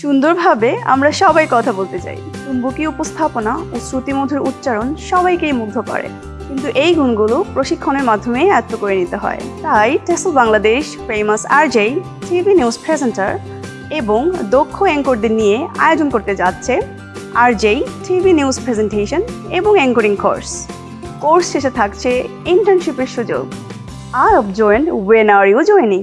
সুন্দরভাবে আমরা সবাই কথা বলতে চাই। চুম্বকীয় উপস্থাপনা ও শ্রুতিমধুর উচ্চারণ সবাইকেই মুগ্ধ করে। কিন্তু এই গুণগুলো প্রশিক্ষণের মাধ্যমে আয়ত্ত করে নিতে হয়। তাই টেসল বাংলাদেশ, ফেমাস আরজেই টিভি নিউজ প্রেজেন্টার এবং দক্ষ অ্যাঙ্করদের নিয়ে আয়োজন করতে যাচ্ছে আরজেই টিভি নিউজ প্রেজেন্টেশন এবং অ্যাঙ্করিং কোর্স। কোর্স শেষে থাকছে ইন্টার্নশিপের সুযোগ। আর of join when are you joining